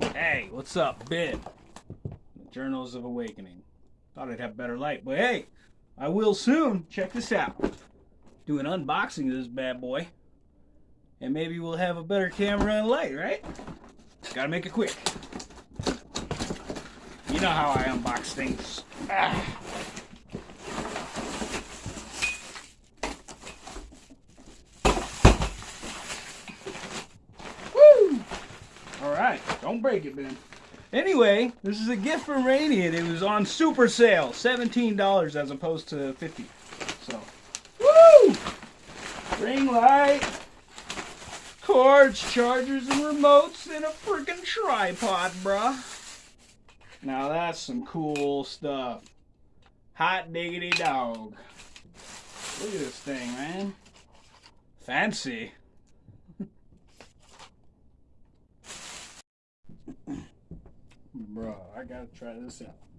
Hey, what's up, Ben? The Journals of Awakening. Thought I'd have better light, but hey, I will soon. Check this out. Do an unboxing of this bad boy. And maybe we'll have a better camera and light, right? Gotta make it quick. You know how I unbox things. Ah. Woo! Alright, don't break it, Ben. Anyway, this is a gift from Radiant. It was on super sale, $17 as opposed to 50 So, woo! Ring light, cords, chargers, and remotes, and a freaking tripod, bruh. Now that's some cool stuff. Hot diggity dog. Look at this thing, man. Fancy. Bruh, I gotta try this out.